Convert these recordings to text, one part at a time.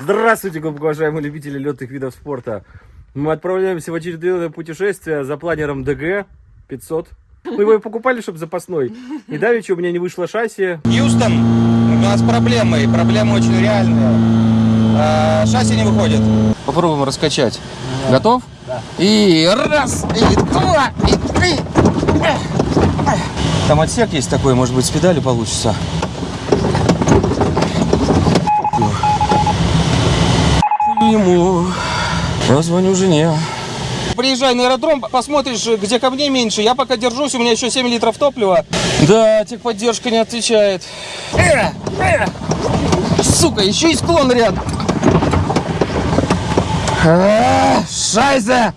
Здравствуйте, глубоко уважаемые любители летных видов спорта. Мы отправляемся в очередное путешествие за планером ДГ 500. Мы его и покупали, чтобы запасной. И давеча у меня не вышло шасси. Хьюстон, у нас проблемы, и проблемы очень реальные. А, шасси не выходит. Попробуем раскачать. Готов? Да. И раз, и два, и три. Там отсек есть такой, может быть, с педали получится. Ему. Я звоню жене. Приезжай на аэродром, посмотришь, где камней меньше. Я пока держусь, у меня еще 7 литров топлива. Да, техподдержка не отвечает. Э, э. Сука, еще и склон рядом. А, Шайзе!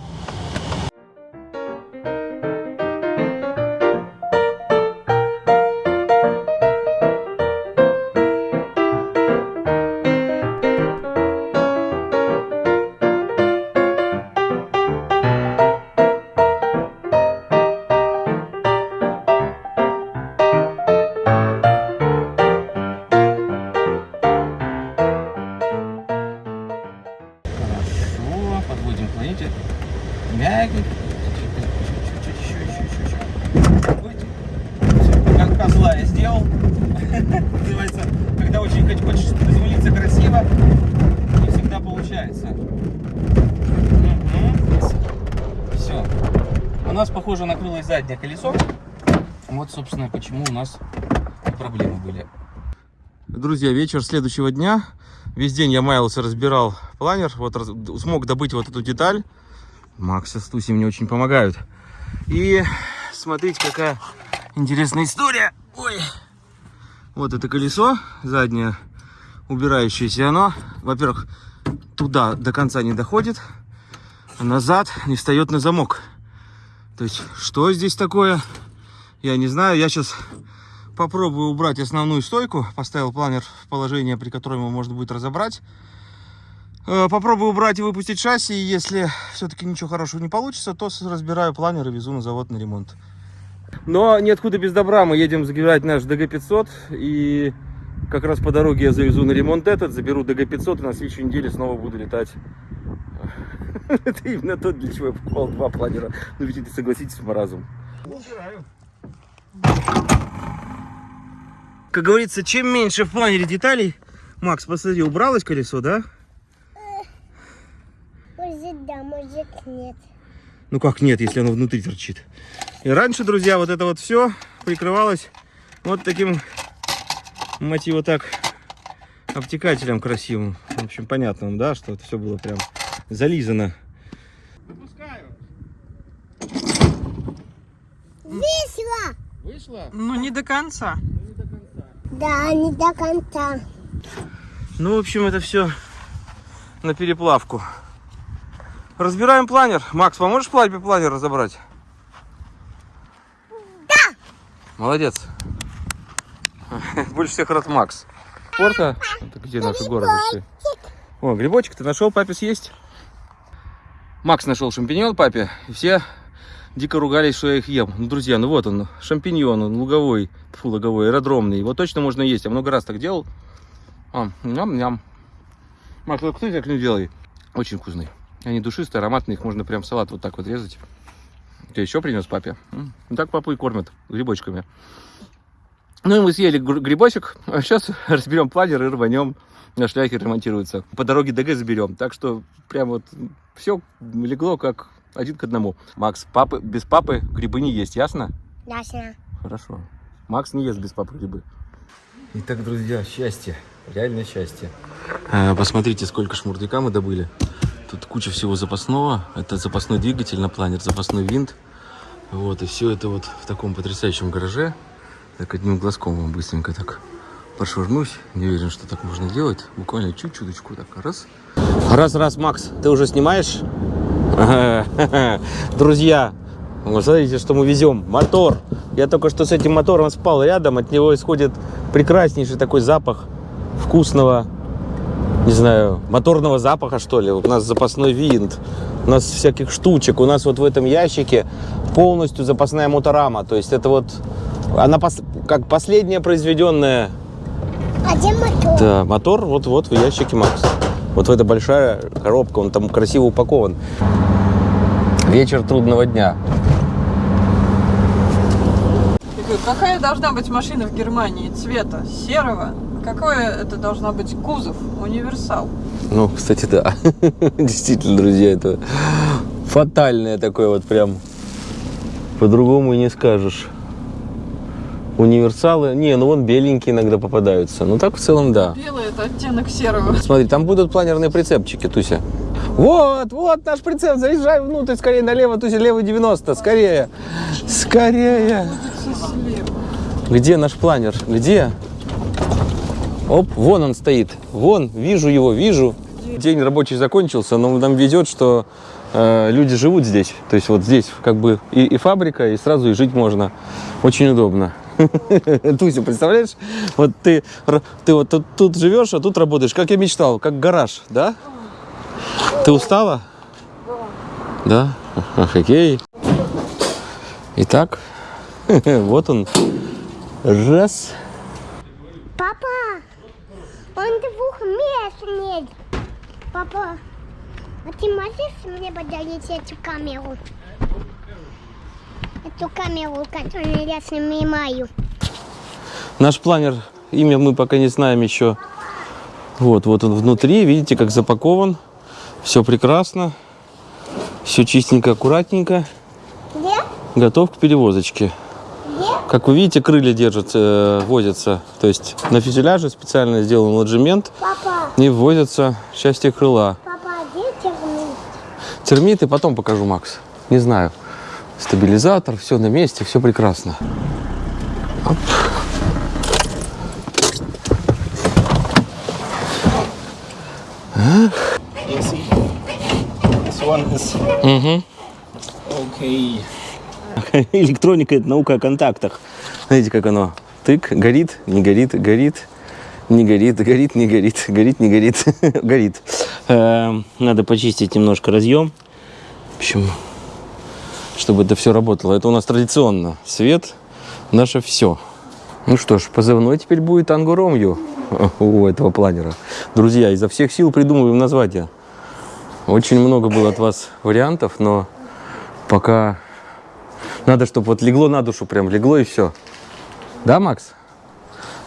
Собственно, почему у нас проблемы были. Друзья, вечер следующего дня. Весь день я маялся, разбирал планер. Вот раз- смог добыть вот эту деталь. Макс с Туси мне очень помогают. И смотрите, какая интересная история. Ой. Вот это колесо заднее, убирающееся. Оно, во-первых, туда до конца не доходит, а назад не встает на замок. То есть, что здесь такое, я не знаю. Я сейчас попробую убрать основную стойку. Поставил планер в положение, при котором его можно будет разобрать. Э, Попробую убрать и выпустить шасси. И если все-таки ничего хорошего не получится, то разбираю планер и везу на завод на ремонт. Но ниоткуда без добра. Мы едем забирать наш ДГ 500. И как раз по дороге я завезу на ремонт этот, заберу ДГ 500 и на следующей неделе снова буду летать. Это именно то, для чего я покупал два планера. Ну ведь это, согласитесь, маразм. Как говорится, чем меньше в планере деталей... Макс, посмотри, убралось колесо, да? Может да, может нет. Ну как нет, если оно внутри торчит. И раньше, друзья, вот это вот все прикрывалось вот таким, мать его так, обтекателем красивым. В общем, понятно вам, да, что это все было прям зализано. Весело! Вышло? Ну, не до конца. Да, не до конца. Ну, в общем, это все на переплавку. Разбираем планер. Макс, поможешь плаве планер разобрать? Да! Молодец. Больше всех рад Макс. Спорта? Это где наши горы? О, грибочек ты нашел папе съесть? Макс нашел шампиньон папе. И все дико ругались, что я их ем. Ну, друзья, ну вот он, шампиньон, он луговой, фу, луговой, аэродромный. Его точно можно есть. Я много раз так делал. А, ням-ням. Макс, вот кто так не делай? Очень вкусный. Они душистые, ароматные, их можно прям в салат вот так вот резать. Ты еще принес папе? Ну Так папу и кормят грибочками. Ну и мы съели гр- грибочек, а сейчас разберем планер и рванем. На шляхе ремонтируется. По дороге ДГ заберем. Так что прям вот все легло как один к одному. Макс, папы, без папы грибы не есть, ясно? Ясно. Хорошо. Макс не ест без папы грибы. Итак, друзья, счастье. Реальное счастье. посмотрите, сколько шмурдяка мы добыли. Тут куча всего запасного. Это запасной двигатель на планер, запасной винт. Вот, и все это вот в таком потрясающем гараже. Так, одним глазком вам быстренько так пошвырнусь. Не уверен, что так можно делать. Буквально чуть-чуточку так, раз. Раз, раз, Макс, ты уже снимаешь? Друзья, вот смотрите, что мы везем. Мотор. Я только что с этим мотором спал рядом. От него исходит прекраснейший такой запах вкусного, не знаю, моторного запаха, что ли. У нас запасной винт, у нас всяких штучек. У нас вот в этом ящике полностью запасная моторама. То есть это вот, она пос- как последняя произведенная А где мотор? Да, мотор вот-вот в ящике Макс. Вот в эта большая коробка, он там красиво упакован. Вечер трудного дня. Какая должна быть машина в Германии цвета серого? Какой это должна быть кузов? Универсал. Ну, кстати, да. Действительно, друзья, это фатальное такое вот прям. По-другому не скажешь. Универсалы. Не, ну вон беленькие иногда попадаются. Ну так в целом да. Белый это оттенок серого. Смотри, там будут планерные прицепчики, Туся. Вот, вот наш прицеп, заезжай внутрь, скорее налево, Туся, левый 90, скорее. Скорее. Где наш планер? Где? Оп, вон он стоит. Вон, вижу его, вижу. День рабочий закончился, но нам везет, что э, люди живут здесь. То есть вот здесь как бы и, и фабрика, и сразу и жить можно. Очень удобно. Туся, представляешь? Вот ты, ты вот тут, тут живешь, а тут работаешь, как я мечтал, как гараж, да? Ты устала? Да. Да? Окей. Итак, вот он. Раз. Папа, он двух мест нет. Папа, а ты можешь мне подарить эту камеру? Эту камеру, которую я снимаю. Наш планер, имя мы пока не знаем еще. Вот, вот он внутри, видите, как запакован. Все прекрасно. Все чистенько, аккуратненько. Где? Готов к перевозочке. Где? Как вы видите, крылья держатся, э, возятся. То есть на фюзеляже специально сделан ложемент Папа, и ввозятся части крыла. папа, где термит? Термиты потом покажу, Макс. Не знаю. Стабилизатор, все на месте, все прекрасно. Оп. Мгм. okay. Электроника – это наука о контактах. Знаете, как оно? Тык, горит, не горит, горит, не горит, горит, не горит, горит, не горит, горит. Эм, Надо почистить немножко разъем. В общем, чтобы это все работало. Это у нас традиционно. Свет – наше все. Ну что ж, позывной теперь будет Ангу Ромью у этого планера. Друзья, изо всех сил придумываем название. Очень много было от вас вариантов, но пока надо, чтобы вот легло на душу, прям легло и все. Да, Макс?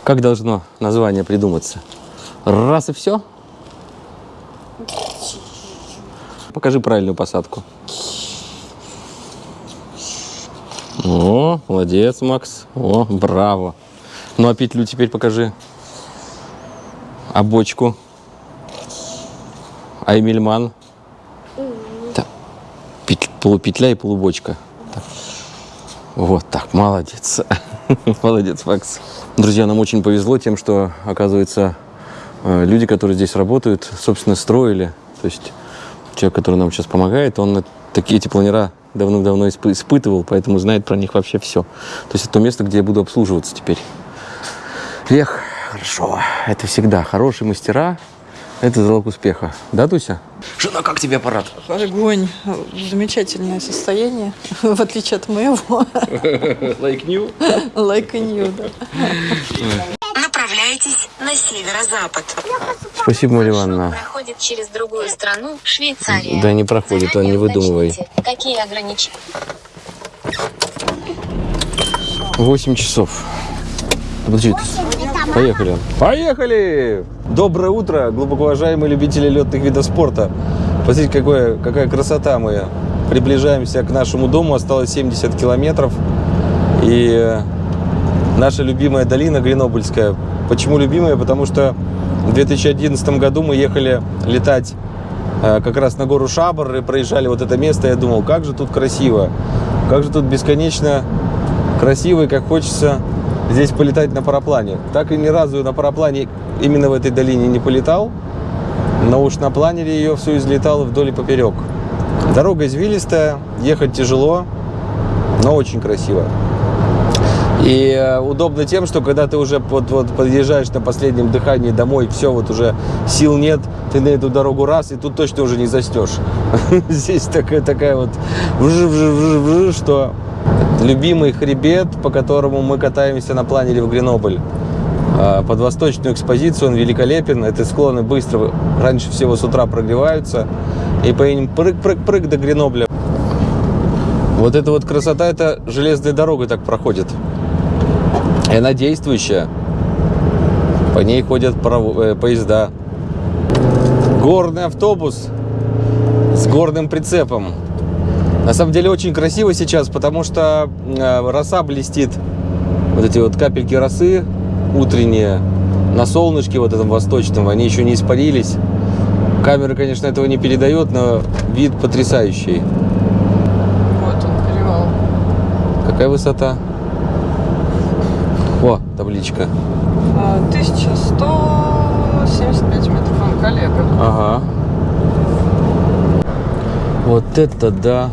Как должно название придуматься? Раз и все? Покажи правильную посадку. О, молодец, Макс. О, браво. Ну, а петлю теперь покажи. А бочку? А Эмильман? Так, пет- полупетля и полубочка. Так. Вот так, молодец. Молодец, Макс. Друзья, нам очень повезло тем, что, оказывается, э, люди, которые здесь работают, собственно, строили. То есть человек, который нам сейчас помогает, он такие эти планера давно-давно испы- испытывал, поэтому знает про них вообще все. То есть это то место, где я буду обслуживаться теперь. Эх, хорошо. Это всегда хорошие мастера. Это залог успеха. Да, Туся? Жена, как тебе аппарат? Огонь. Замечательное состояние, в отличие от моего. Like new? Like new, да. Направляйтесь на северо-запад. Спасибо, Мария Ивановна. Проходит через другую страну, Швейцария. Да не проходит, а не выдумывай. Какие ограничения? 8 часов. Подожди, поехали. Поехали! Доброе утро, глубоко уважаемые любители летных видов спорта. Посмотрите, какое, какая красота мы. Приближаемся к нашему дому, осталось 70 километров. И э, наша любимая долина Гренобыльская. Почему любимая? Потому что в 2011 году мы ехали летать э, как раз на гору Шабр и проезжали вот это место. Я думал, как же тут красиво, как же тут бесконечно красиво и как хочется здесь полетать на параплане. Так и ни разу на параплане именно в этой долине не полетал, но уж на планере ее все излетало вдоль и поперек. Дорога извилистая, ехать тяжело, но очень красиво. И э, удобно тем, что когда ты уже вот, вот подъезжаешь на последнем дыхании домой, все, вот уже сил нет, ты на эту дорогу раз, и тут точно уже не застешь. Здесь такая, такая вот что любимый хребет, по которому мы катаемся на планере в Гренобль. а, под восточную экспозицию, он великолепен. Эти склоны быстро, раньше всего с утра прогреваются. И по ним прыг-прыг-прыг до Гренобля. Вот эта вот красота, это железная дорога так проходит. И она действующая. По ней ходят э, поезда. Горный автобус с горным прицепом. На самом деле очень красиво сейчас, потому что э, роса блестит. Вот эти вот капельки росы утренние на солнышке вот этом восточном, они еще не испарились. Камера, конечно, этого не передает, но вид потрясающий. Вот он, перевал. Какая высота? Табличка. А, 1175 метров, он коллега. Ага. Вот это да.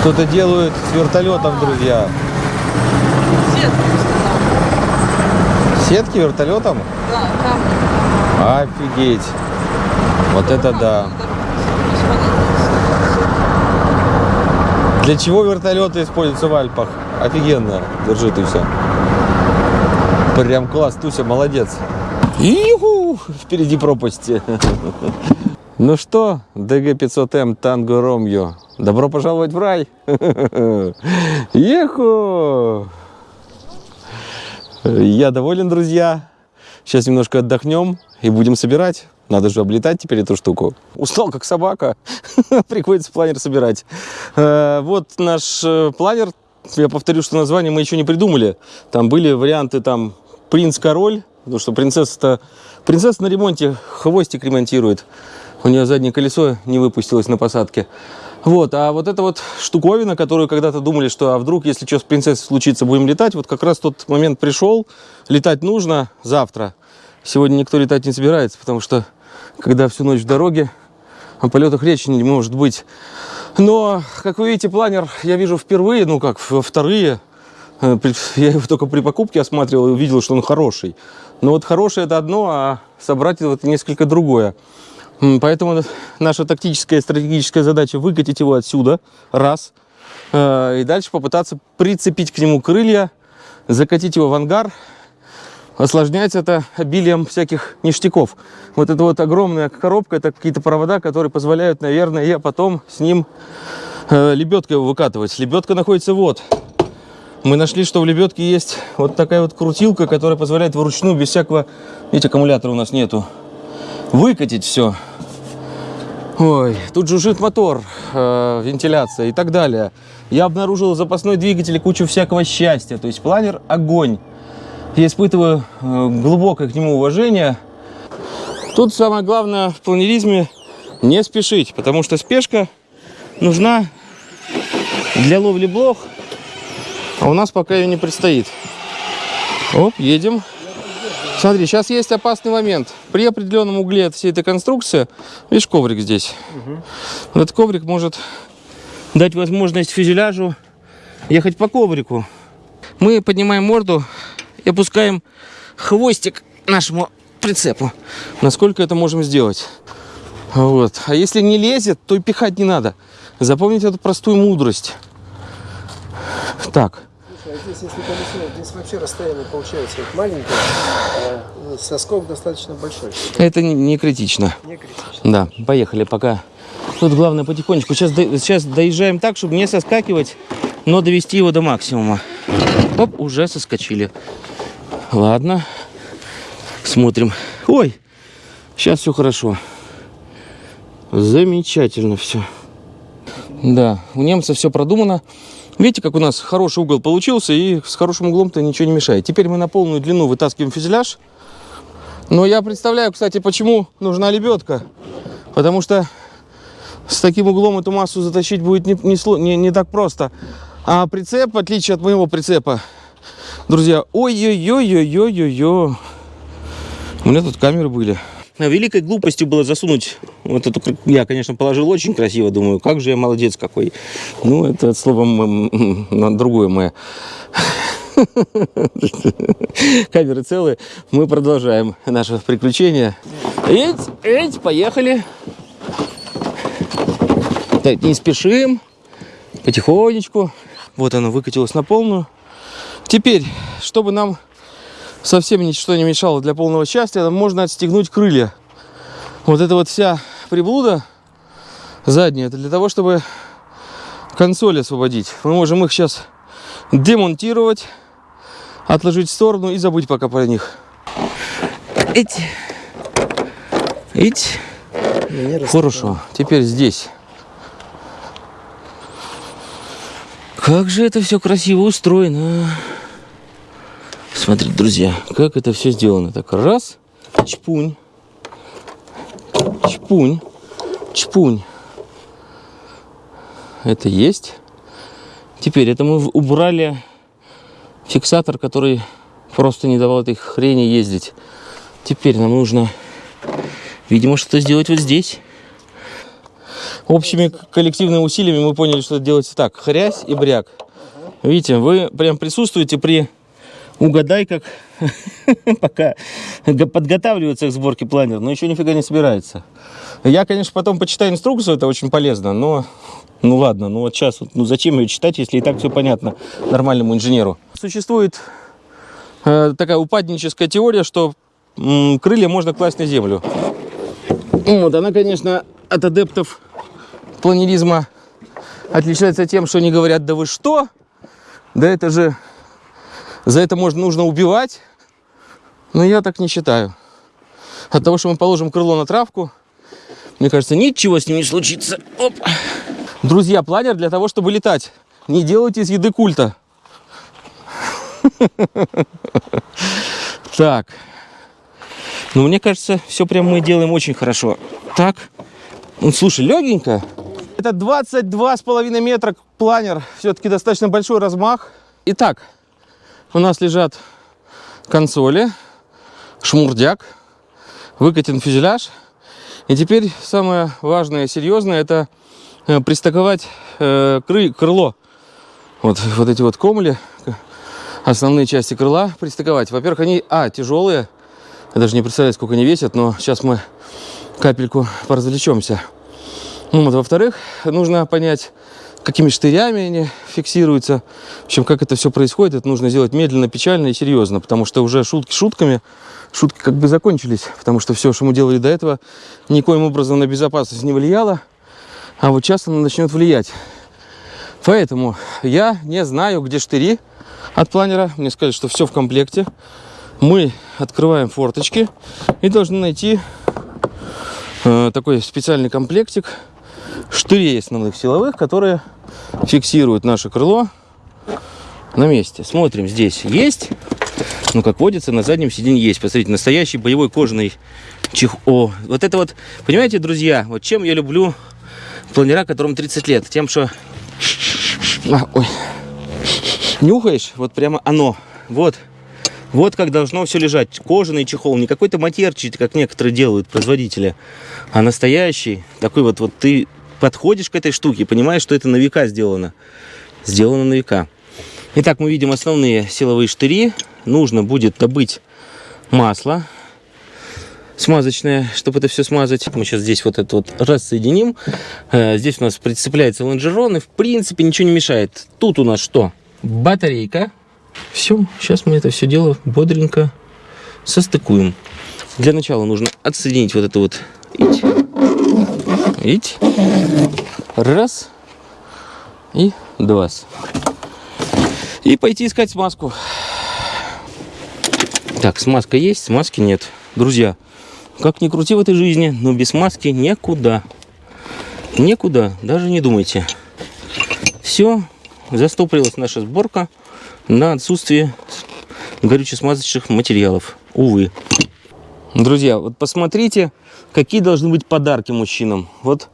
Что-то делают с вертолетом, друзья. Сетки. Сетки вертолетом? Да, камни. Офигеть. Вот это да. Для чего вертолеты используются в Альпах? Офигенно. Держи, Туся. Прям класс, Туся, молодец. Иху! Впереди пропасти. Ну что, ДГ-500М Танго Ромео, добро пожаловать в рай. Еху! Я доволен, друзья. Сейчас немножко отдохнем и будем собирать. Надо же облетать теперь эту штуку. Устал, как собака. Приходится планер собирать. Э, Вот наш э, планер. Я повторю, что название мы еще не придумали. Там были варианты там принц-король. Потому что принцесса-то... Принцесса на ремонте хвостик ремонтирует. У нее заднее колесо не выпустилось на посадке. Вот, а вот эта вот штуковина, которую когда-то думали, что а вдруг, если что с принцессой случится, будем летать, вот как раз тот момент пришел. Летать нужно завтра. Сегодня никто летать не собирается, потому что когда всю ночь в дороге, о полетах речи не может быть. Но, как вы видите, планер я вижу впервые, ну как, вторые. Э, Я его только при покупке осматривал и увидел, что он хороший. Но вот хороший это одно, а собрать это несколько другое. Поэтому наша тактическая и стратегическая задача выкатить его отсюда, раз, Э, и дальше попытаться прицепить к нему крылья, закатить его в ангар, осложняется это обилием всяких ништяков. Вот эта вот огромная коробка, это какие-то провода, которые позволяют, наверное, я потом с ним э, лебедкой его выкатывать. Лебедка находится вот. Мы нашли, что в лебедке есть вот такая вот крутилка, которая позволяет вручную, без всякого... Видите, аккумулятора у нас нету. Выкатить все. Ой, тут жужжит мотор, э, вентиляция и так далее. Я обнаружил запасной двигатель и кучу всякого счастья. То есть планер – огонь. Я испытываю э, глубокое к нему уважение. Тут самое главное в планеризме – не спешить, потому что спешка нужна для ловли блох, а у нас пока ее не предстоит. Оп, едем. Смотри, сейчас есть опасный момент. При определенном угле от всей этой конструкции, видишь, коврик здесь. Вот Этот коврик может дать возможность фюзеляжу ехать по коврику. Мы поднимаем морду и опускаем хвостик нашему прицепу. Насколько это можем сделать? Вот. А если не лезет, то и пихать не надо. Запомните эту простую мудрость. Так. Слушай, а здесь, если колесо, здесь вообще расстояние получается вот маленькое, а соскок достаточно большой. Это не, не критично. Не критично. Да, поехали пока. Тут главное потихонечку. Сейчас, до- сейчас доезжаем так, чтобы не соскакивать, но довести его до максимума. Оп, уже соскочили. Ладно. Смотрим. Ой, сейчас все хорошо. Замечательно все. Да, у немца все продумано. Видите, как у нас хороший угол получился, и с хорошим углом-то ничего не мешает. Теперь мы на полную длину вытаскиваем фюзеляж. Но я представляю, кстати, почему нужна лебедка. Потому что с таким углом эту массу затащить будет не, не, не- не так просто. А прицеп, в отличие от моего прицепа, друзья, ой-ой-ой-ой-ой-ой-ой. У меня тут камеры были. Великой глупостью было засунуть вот эту... Я, конечно, положил очень красиво, думаю, как же я молодец какой. Ну, это на другое мое. Камеры целые. Мы продолжаем наше приключение. Эть, эть, поехали. Так, не спешим. Потихонечку. Вот оно выкатилось на полную. Теперь, чтобы нам совсем ничто не мешало для полного счастья, нам можно отстегнуть крылья. Вот это вот вся приблуда задняя, это для того, чтобы консоль освободить. Мы можем их сейчас демонтировать, отложить в сторону и забыть пока про них. Эти. Эти. Хорошо. Теперь здесь. Как же это все красиво устроено. Смотрите, друзья, как это все сделано. Так, раз, чпунь, чпунь, чпунь. Это есть. Теперь это мы убрали фиксатор, который просто не давал этой хрени ездить. Теперь нам нужно, видимо, что-то сделать вот здесь. Общими коллективными усилиями мы поняли, что делается так. Хрясь и бряк. Видите, вы прям присутствуете при угадай, как пока подготавливается к сборке планер, но еще нифига не собирается. Я, конечно, потом почитаю инструкцию, это очень полезно, но ну ладно, ну вот сейчас, ну зачем ее читать, если и так все понятно нормальному инженеру. Существует э, такая упадническая теория, что крылья можно класть на землю. Вот, она, конечно, от адептов планеризма отличается тем, что они говорят, да вы что? Да это же, за это можно, нужно убивать. Но я так не считаю. От того, что мы положим крыло на травку, мне кажется, ничего с ним не случится. Оп. Друзья, планер для того, чтобы летать. Не делайте из еды культа. Так. Ну, мне кажется, все прям мы делаем очень хорошо. Так. Ну, слушай, легенько. Это 22,5 метра планер. Все-таки достаточно большой размах. Итак, у нас лежат консоли, шмурдяк, выкатен фюзеляж. И теперь самое важное, серьезное, это э, пристыковать э, кры- крыло. Вот, вот эти вот комли, основные части крыла пристыковать. Во-первых, они, а, тяжелые. Я даже не представляю, сколько они весят, но сейчас мы капельку поразвлечемся. Ну, вот, во-вторых, нужно понять, какими штырями они фиксируются. В общем, как это все происходит, это нужно сделать медленно, печально и серьезно, потому что уже шутки шутками, шутки как бы закончились, потому что все, что мы делали до этого, никоим образом на безопасность не влияло, а вот сейчас оно начнет влиять. Поэтому я не знаю, где штыри от планера. Мне сказали, что все в комплекте. Мы открываем форточки и должны найти э, такой специальный комплектик штырей основных силовых, которые фиксируют наше крыло на месте. Смотрим, здесь есть. Ну, как водится, на заднем сиденье есть. Посмотрите, настоящий боевой кожаный чехол. Вот это вот, понимаете, друзья, вот чем я люблю планера, которому 30 лет? Тем, что... А, ой. Нюхаешь, вот прямо оно. Вот. Вот как должно все лежать. Кожаный чехол, не какой-то матерчик, как некоторые делают производители, а настоящий. Такой вот, вот ты подходишь к этой штуке, понимаешь, что это на века сделано. Сделано на века. Итак, мы видим основные силовые штыри. Нужно будет добыть масло смазочное, чтобы это все смазать. Мы сейчас здесь вот это вот рассоединим. Э, Здесь у нас прицепляется лонжерон, и в принципе ничего не мешает. Тут у нас что? Батарейка. Все, сейчас мы это все дело бодренько состыкуем. Для начала нужно отсоединить вот это вот Ить. Раз. И два. И пойти искать смазку. Так, смазка есть, смазки нет. Друзья, как ни крути в этой жизни, но без маски никуда. Никуда, даже не думайте. Все, застопорилась наша сборка на отсутствие горюче-смазочных материалов. Увы. Друзья, вот посмотрите, какие должны быть подарки мужчинам. Вот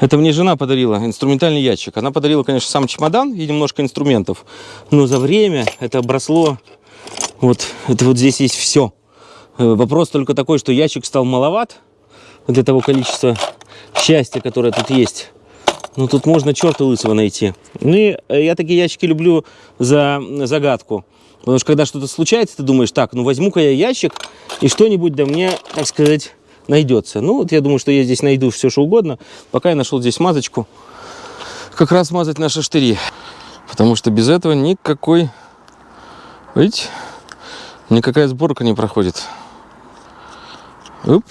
это мне жена подарила, инструментальный ящик. Она подарила, конечно, сам чемодан и немножко инструментов. Но за время это обросло... Вот, это вот здесь есть все. Вопрос только такой, что ящик стал маловат для того количества счастья, которое тут есть. Ну, тут можно черта лысого найти. Ну, и э, я такие ящики люблю за загадку. Потому что когда что-то случается, ты думаешь, так, ну возьму-ка я ящик, и что-нибудь да мне, так сказать, найдется. Ну, вот я думаю, что я здесь найду все, что угодно. Пока я нашел здесь смазочку. Как раз смазать наши штыри. Потому что без этого никакой... Видите? Никакая сборка не проходит. Уп.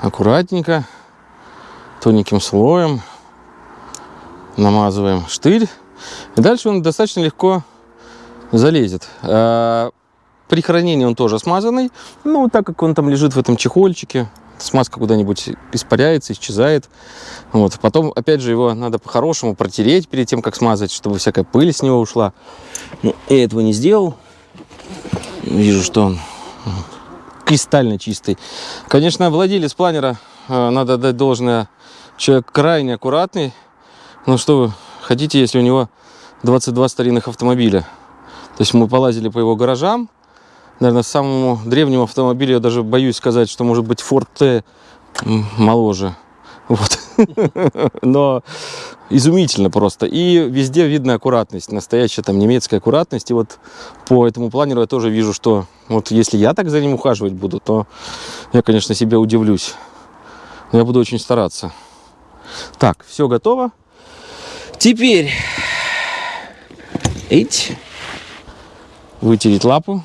Аккуратненько. Тоненьким слоем. Намазываем штырь. И дальше он достаточно легко залезет. А при хранении он тоже смазанный. Ну, так как он там лежит в этом чехольчике, смазка куда-нибудь испаряется, исчезает. Вот. Потом, опять же, его надо по-хорошему протереть перед тем, как смазать, чтобы всякая пыль с него ушла. Ну, я этого не сделал. Вижу, что он кристально чистый. Конечно, владелец планера, э, надо дать должное, человек крайне аккуратный. Ну что вы хотите, если у него 22 старинных автомобиля? То есть мы полазили по его гаражам. Наверное, самому древнему автомобилю я даже боюсь сказать, что может быть Ford T моложе. Вот. Но изумительно просто. И везде видно аккуратность, настоящая там немецкая аккуратность. И вот по этому планеру я тоже вижу, что вот если я так за ним ухаживать буду, то я, конечно, себе удивлюсь. Но я буду очень стараться. Так, все готово. Теперь эть, вытереть лапу.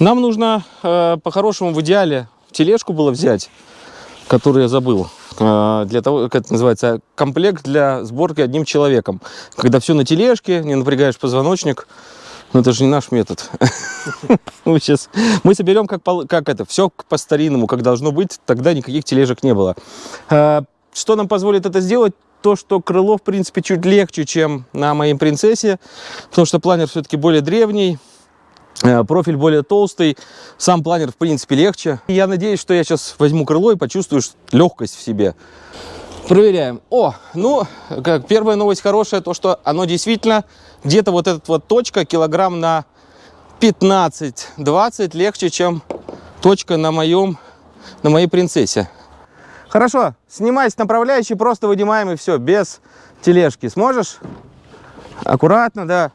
Нам нужно э, по-хорошему в идеале тележку было взять, которую я забыл. Э, для того, как это называется, комплект для сборки одним человеком. Когда все на тележке, не напрягаешь позвоночник. Но это же не наш метод. Мы сейчас мы соберем как, как это, все по старинному, как должно быть, тогда никаких тележек не было. Э, Что нам позволит это сделать? То, что крыло, в принципе, чуть легче, чем на моей принцессе, потому что планер все-таки более древний, Профиль более толстый, сам планер в принципе легче. Я надеюсь, что я сейчас возьму крыло и почувствую легкость в себе. Проверяем. О, ну, как первая новость хорошая, то что оно действительно где-то вот эта вот точка килограмм на 15-20 легче, чем точка на моем, на моей принцессе. Хорошо, снимай с направляющей, просто вынимаем и все, без тележки. Сможешь? Аккуратно, да.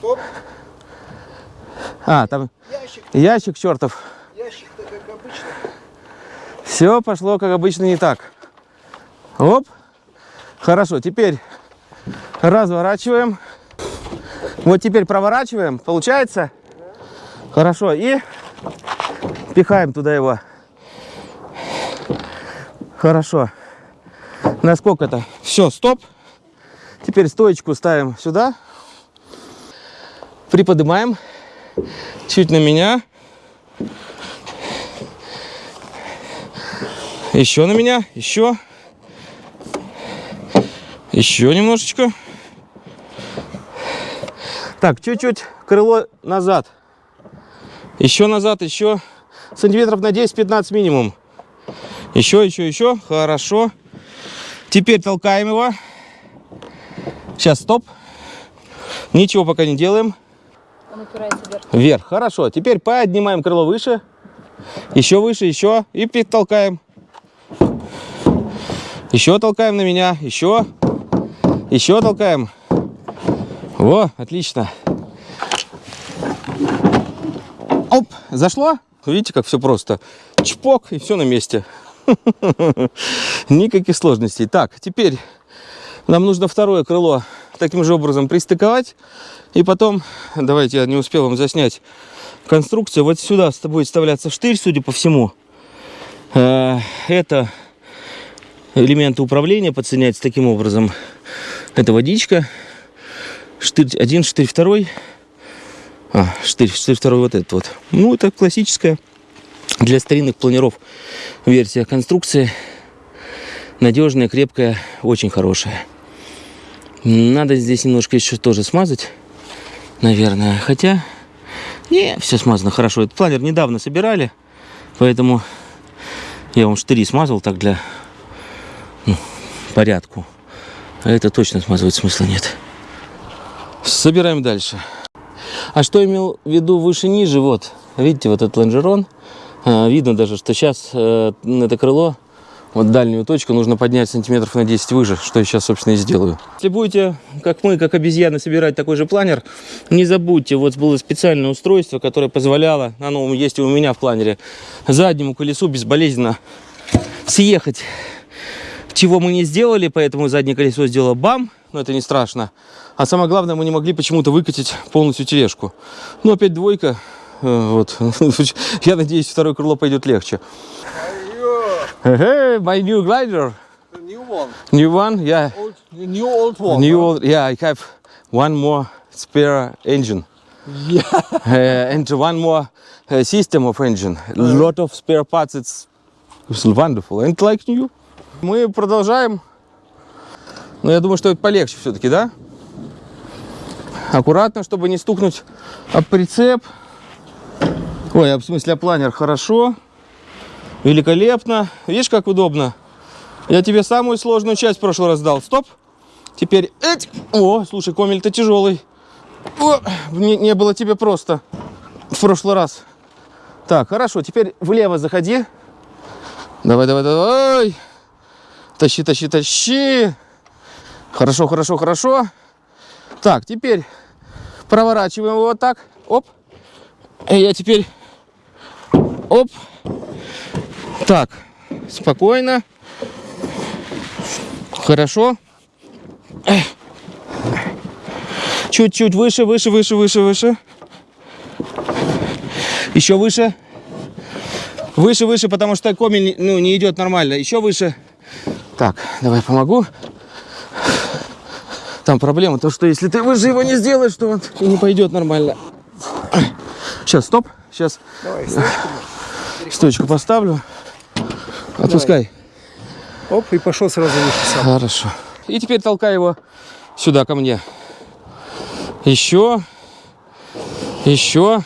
Стоп. А, там Ящик, ящик чертов. ящик-то как обычно. Все пошло, как обычно, не так. Оп. Хорошо, теперь разворачиваем. Вот теперь проворачиваем. Получается? Хорошо. И пихаем туда его. Хорошо. Насколько это? Все, стоп. Теперь стоечку ставим сюда. Приподнимаем. Чуть на меня. Еще на меня, еще. Еще немножечко. Так, чуть-чуть крыло назад. Еще назад, еще. Сантиметров на 10-15 минимум. Еще, еще, еще. Хорошо. Теперь толкаем его. Сейчас, стоп. Ничего пока не делаем. Он упирается вверх. Вверх. Хорошо. Теперь поднимаем крыло выше. Еще выше, еще. И толкаем. Еще толкаем на меня. Еще. Еще толкаем. Во, отлично. Оп, зашло? Видите, как все просто. Чпок, и все на месте. Никаких сложностей. Так, теперь нам нужно второе крыло таким же образом пристыковать. И потом, давайте, я не успел вам заснять конструкцию. Вот сюда будет вставляться штырь, судя по всему. Э, Это элементы управления подсоединяются таким образом. Это водичка. Штырь один, штырь второй. А, штырь, штырь второй вот этот вот. Ну, это классическая для старинных планеров версия конструкции. Надежная, крепкая, очень хорошая. Надо здесь немножко еще тоже смазать, наверное. Хотя, не, все смазано хорошо. Этот планер недавно собирали, поэтому я вам штыри смазал так для ну, порядку. А это точно смазывать смысла нет. Собираем дальше. А что имел в виду выше-ниже? Вот, видите, вот этот лонжерон. А, Видно даже, что сейчас э, это крыло, вот дальнюю точку, нужно поднять сантиметров на 10 выше, что я сейчас, собственно, и сделаю. Если будете, как мы, как обезьяны, собирать такой же планер, не забудьте, вот было специальное устройство, которое позволяло, оно есть и у меня в планере, заднему колесу безболезненно съехать чего мы не сделали, поэтому заднее колесо сделало бам, но это не страшно. А самое главное, мы не могли почему-то выкатить полностью тележку. Ну, опять двойка. Э, Вот. Я надеюсь, второе крыло пойдет легче. Hey, my new glider. New one. New one? Yeah. Old, new old one. New old, yeah, I have one more spare engine. Yeah. Uh, and one more uh, system of engine. A lot of spare parts. It's, it's wonderful. And like new. Мы продолжаем. Но я думаю, что это полегче все-таки, да? Аккуратно, чтобы не стукнуть об прицеп. Ой, а в смысле, об планер. Хорошо. Великолепно. Видишь, как удобно? Я тебе самую сложную часть в прошлый раз дал. Стоп. Теперь... Эть. О, слушай, комель-то тяжелый. О, не, не было тебе просто в прошлый раз. Так, хорошо, теперь влево заходи. Давай, давай, давай. Тащи, тащи, тащи. Хорошо, хорошо, хорошо. Так, теперь проворачиваем его вот так. Оп. И я теперь... Оп. Так, спокойно. Хорошо. Чуть-чуть выше, выше, выше, выше, выше. Еще выше. Выше, выше, потому что комель ну, не идет нормально. Еще выше. Так, давай помогу. Там проблема, то что если ты выше его не сделаешь, то он не пойдет нормально. Сейчас, стоп. Сейчас Давай, стойку поставлю. Отпускай. Оп, и пошел сразу выше сам. Хорошо. И теперь толкай его сюда ко мне. Еще. Еще.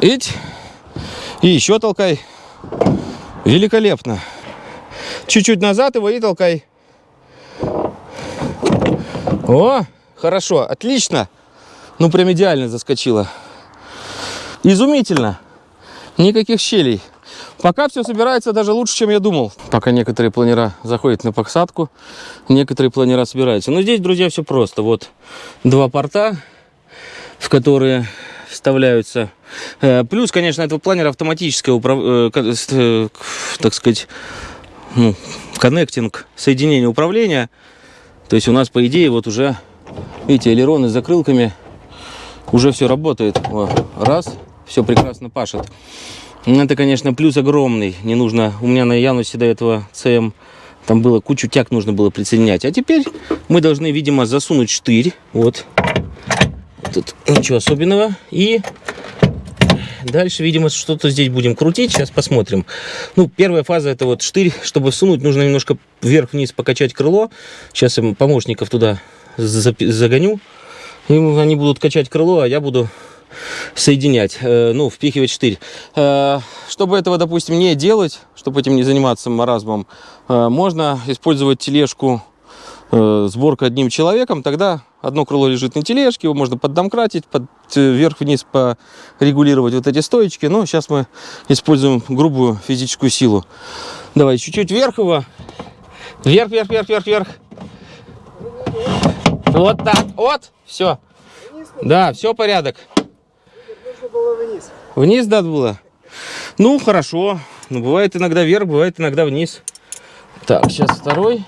Ить. И еще толкай. Великолепно. Чуть-чуть назад его и толкай. О, хорошо, отлично. Ну, прям идеально заскочила. Изумительно. Никаких щелей. Пока все собирается даже лучше, чем я думал. Пока некоторые планера заходят на посадку, некоторые планера собираются. Но здесь, друзья, все просто. Вот два порта, в которые вставляются. Э, Плюс, конечно, этого планера автоматическое, э, э, так сказать, ну, коннектинг, соединение управления. То есть у нас, по идее, вот уже, видите, элероны с закрылками, уже все работает. Раз, все прекрасно пашет. Это, конечно, плюс огромный. Не нужно... У меня на Янусе до этого ЦМ там было кучу тяг нужно было присоединять. А теперь мы должны, видимо, засунуть штырь. Вот. Тут ничего особенного. И дальше, видимо, что-то здесь будем крутить. Сейчас посмотрим. Ну, первая фаза это вот штырь. Чтобы всунуть, нужно немножко вверх-вниз покачать крыло. Сейчас я помощников туда загоню. И они будут качать крыло, а я буду соединять, э, ну, впихивать штырь. Э, Чтобы этого, допустим, не делать, чтобы этим не заниматься маразмом, э, можно использовать тележку сборка одним человеком, тогда одно крыло лежит на тележке, его можно поддомкратить, под, вверх-вниз порегулировать вот эти стоечки. Но сейчас мы используем грубую физическую силу. Давай чуть-чуть вверх его. Вверх, вверх, вверх, вверх, вверх. Вот так, вот, все. Да, все порядок. Было вниз. Вниз было? Ну, хорошо. Ну, бывает иногда вверх, бывает иногда вниз. Так, сейчас второй.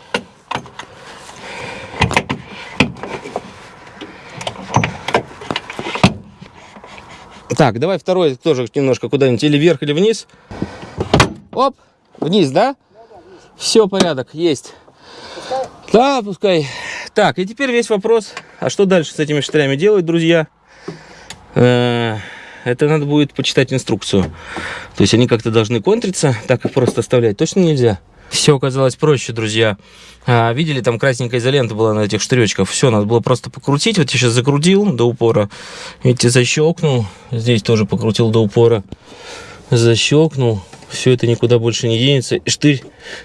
Так, давай второй тоже немножко куда-нибудь или вверх, или вниз. Оп, вниз, да? Все, порядок, есть. Да, пускай. Так, и теперь весь вопрос, а что дальше с этими штырями делать, друзья? Э, Это надо будет почитать инструкцию. То есть они как-то должны контриться, так их просто оставлять точно нельзя. Все оказалось проще, друзья. А, видели, там красненькая изолента была на этих штыречках. Все, надо было просто покрутить. Вот я сейчас закрутил до упора. Видите, защелкнул. Здесь тоже покрутил до упора. Защелкнул. Все это никуда больше не денется. И штырь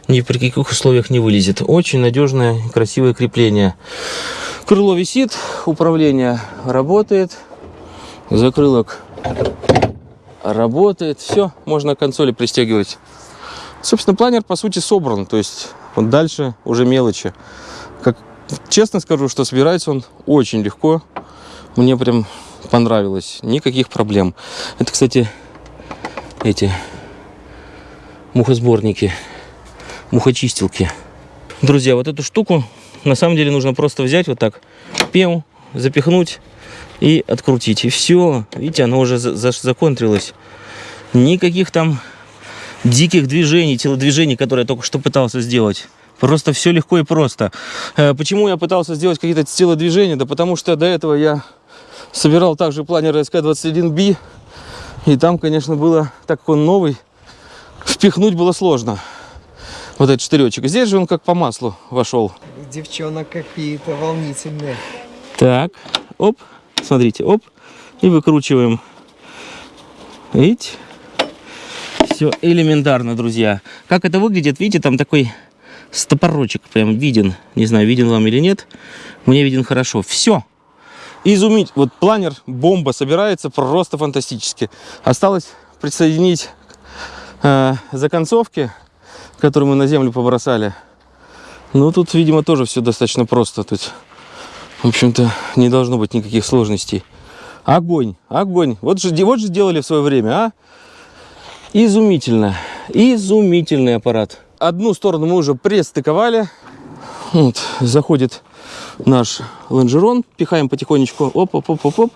ни при каких условиях не вылезет. Очень надежное, красивое крепление. Крыло висит, управление работает. Закрылок работает. Все, можно к консоли пристегивать. Собственно, планер по сути собран. То есть вот дальше уже мелочи. Как, честно скажу, что собирается он очень легко. Мне прям понравилось. Никаких проблем. Это, кстати, эти мухосборники, мухочистилки. Друзья, вот эту штуку на самом деле нужно просто взять вот так, пем, запихнуть и открутить. И все. Видите, оно уже за- за- законтрилось. Никаких там диких движений, телодвижений, которые я только что пытался сделать. Просто все легко и просто. Э, Почему я пытался сделать какие-то телодвижения? Да потому что до этого я собирал также планер СК-21B. И там, конечно, было, так как он новый, впихнуть было сложно. Вот этот штыречек. Здесь же он как по маслу вошел. Девчонок какие-то волнительные. Так, оп, смотрите, оп, и выкручиваем. Видите? Все элементарно, друзья. Как это выглядит, видите, там такой стопорочек прям виден. Не знаю, виден вам или нет. Мне виден хорошо. Все. Изумить. Вот планер, бомба собирается просто фантастически. Осталось присоединить э, законцовки, которые мы на землю побросали. Ну, тут, видимо, тоже все достаточно просто. Тут в общем-то, не должно быть никаких сложностей. Огонь, огонь. Вот же, вот же делали в свое время, а? Изумительно. Изумительный аппарат. Одну сторону мы уже пристыковали. Вот, заходит наш лонжерон. Пихаем потихонечку. Оп, оп, оп, оп, оп.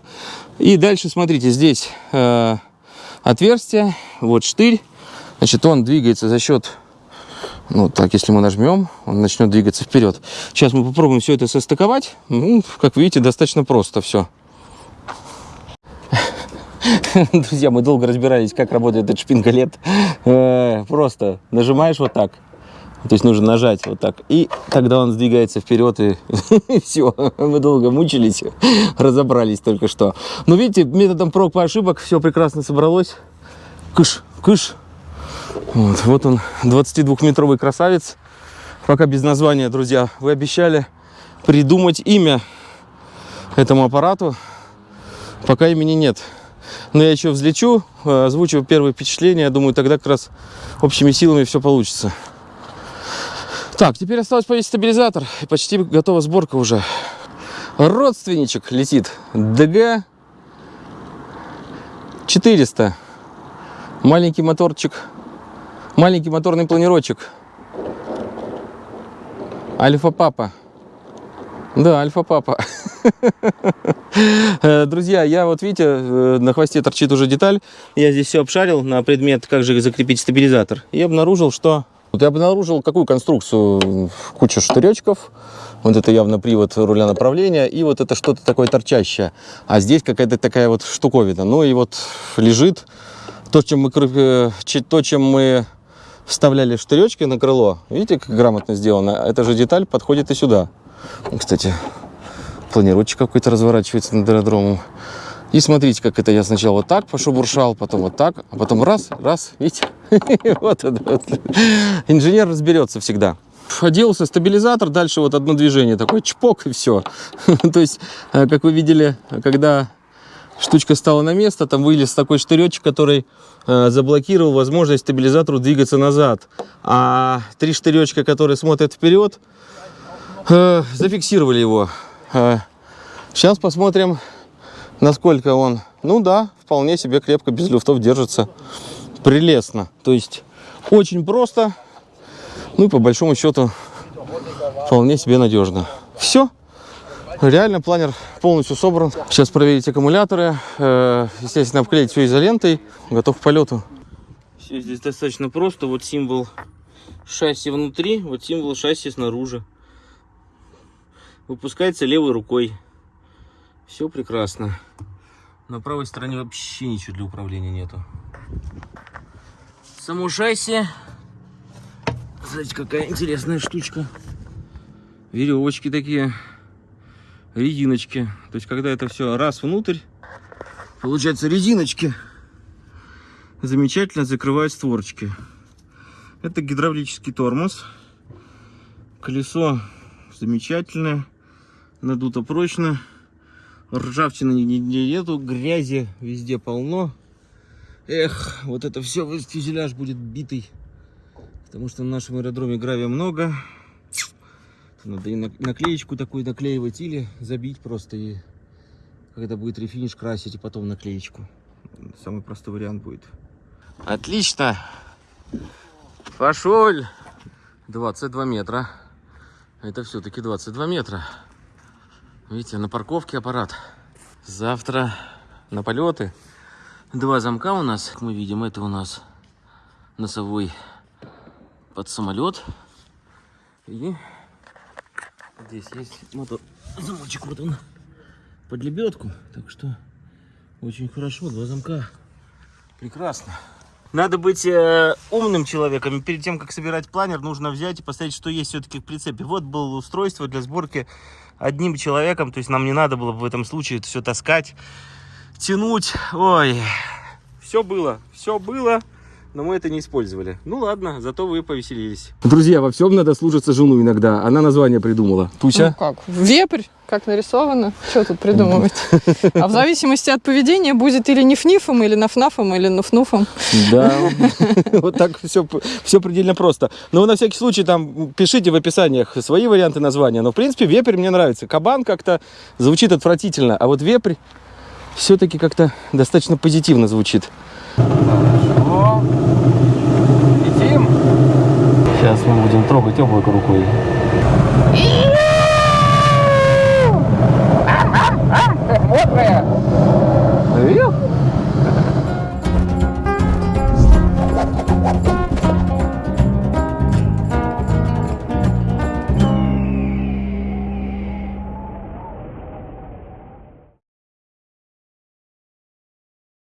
И дальше, смотрите, здесь э, отверстие. Вот штырь. Значит, он двигается за счет ну, так, если мы нажмем, он начнет двигаться вперед. Сейчас мы попробуем все это состыковать. Ну, как видите, достаточно просто все. Друзья, мы долго разбирались, как работает этот шпингалет. Э, Просто нажимаешь вот так. То есть нужно нажать вот так. И тогда он сдвигается вперед, и все. Мы долго мучились, разобрались только что. Но видите, методом проб и ошибок все прекрасно собралось. Кыш, кыш. Вот, вот он, 22-метровый красавец. Пока без названия, друзья. Вы обещали придумать имя этому аппарату. Пока имени нет. Но я еще взлечу, э, озвучу первые впечатления. Я думаю, тогда как раз общими силами все получится. Так, теперь осталось повесить стабилизатор. И почти готова сборка уже. Родственничек летит. ДГ 400. Маленький моторчик Маленький моторный планировочек. Альфа-папа. Да, альфа-папа. Э, Друзья, я вот, видите, э, на хвосте торчит уже деталь. Я здесь все обшарил на предмет, как же закрепить стабилизатор. И обнаружил, что... Вот я обнаружил какую конструкцию. Куча штыречков. Вот это явно привод руля направления. И вот это что-то такое торчащее. А здесь какая-то такая вот штуковина. Ну и вот лежит то, чем мы, э, то, чем мы вставляли штыречки на крыло. Видите, как грамотно сделано? Эта же деталь подходит и сюда. Кстати, планировочек какой-то разворачивается над аэродромом. И смотрите, как это я сначала вот так пошебуршал, потом вот так, а потом раз, раз, видите? Вот это. Инженер разберется всегда. Оделся стабилизатор, дальше вот одно движение, такой чпок и все. То есть, э, как вы видели, когда штучка стала на место, там вылез такой штыречек, который э, заблокировал возможность стабилизатору двигаться назад. А три штыречка, которые смотрят вперед, э, зафиксировали его. Э, сейчас посмотрим, насколько он, ну да, вполне себе крепко, без люфтов держится. Прелестно. То есть очень просто, ну и по большому счету вполне себе надежно. Все. Реально планер полностью собран. Сейчас проверить аккумуляторы. Э, Естественно, обклеить все изолентой. Готов к полету. Все здесь достаточно просто. Вот символ шасси внутри, вот символ шасси снаружи. Выпускается левой рукой. Все прекрасно. На правой стороне вообще ничего для управления нету. Само шасси. Знаете, какая интересная штучка. Веревочки такие резиночки. То есть, когда это все раз внутрь, получается резиночки замечательно закрывают створочки. Это гидравлический тормоз. Колесо замечательное, надуто прочно. Ржавчины нету, грязи везде полно. Эх, вот это все, фюзеляж будет битый. Потому что на нашем аэродроме гравия много. Надо и на- наклеечку такую наклеивать или забить просто и когда будет рефиниш красить и потом наклеечку. Самый простой вариант будет. Отлично. Пошел. 22 метра. Это все-таки 22 метра. Видите, на парковке аппарат. Завтра на полеты. Два замка у нас, как мы видим, это у нас носовой под самолет. И здесь есть мотор замочек, вот он, под лебедку. Так что очень хорошо, два замка. Прекрасно. Надо быть э, умным человеком. Перед тем, как собирать планер, нужно взять и посмотреть, что есть все-таки в прицепе. Вот было устройство для сборки одним человеком. То есть нам не надо было бы в этом случае это все таскать, тянуть. Ой, все было, все было. Но мы это не использовали. Ну ладно, зато вы повеселились. Друзья, во всем надо слушаться жену иногда. Она название придумала. Ну как? Вепрь, как нарисовано. Что тут придумывать? А в зависимости от поведения будет или ниф-нифом, или наф-нафом, или нуф-нуфом. Да, вот так все, все предельно просто. Но вы на всякий случай там пишите в описаниях свои варианты названия. Но в принципе вепрь мне нравится. Кабан как-то звучит отвратительно, а вот вепрь все-таки как-то достаточно позитивно звучит. Хорошо. Летим. Сейчас мы будем трогать облако рукой.